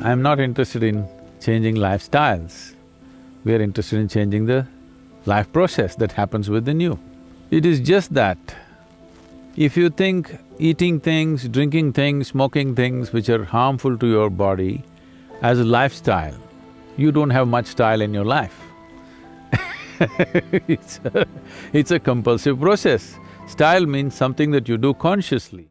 I'm not interested in changing lifestyles. We are interested in changing the life process that happens within you. It is just that if you think eating things, drinking things, smoking things which are harmful to your body as a lifestyle, you don't have much style in your life. it's, a, it's a compulsive process. Style means something that you do consciously.